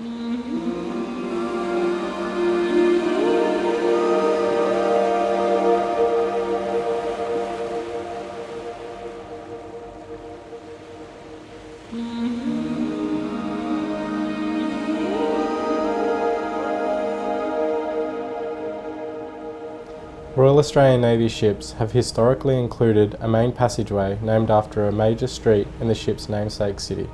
Royal Australian Navy ships have historically included a main passageway named after a major street in the ship's namesake city.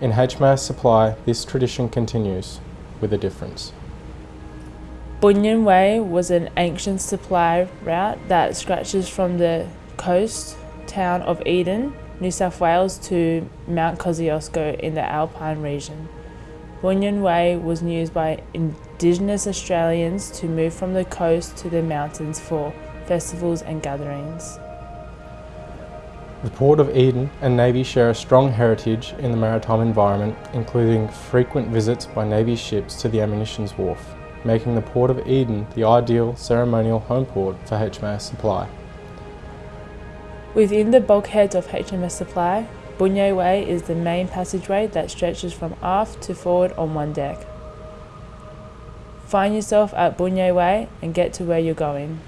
In HMAS Supply, this tradition continues, with a difference. Bundian Way was an ancient supply route that stretches from the coast town of Eden, New South Wales to Mount Kosciuszko in the Alpine region. Bundian Way was used by Indigenous Australians to move from the coast to the mountains for festivals and gatherings. The Port of Eden and Navy share a strong heritage in the maritime environment, including frequent visits by Navy ships to the ammunitions wharf, making the Port of Eden the ideal ceremonial home port for HMAS Supply. Within the bulkheads of HMAS Supply, Bundian Way is the main passageway that stretches from aft to forward on one deck. Find yourself at Bundian Way and get to where you're going.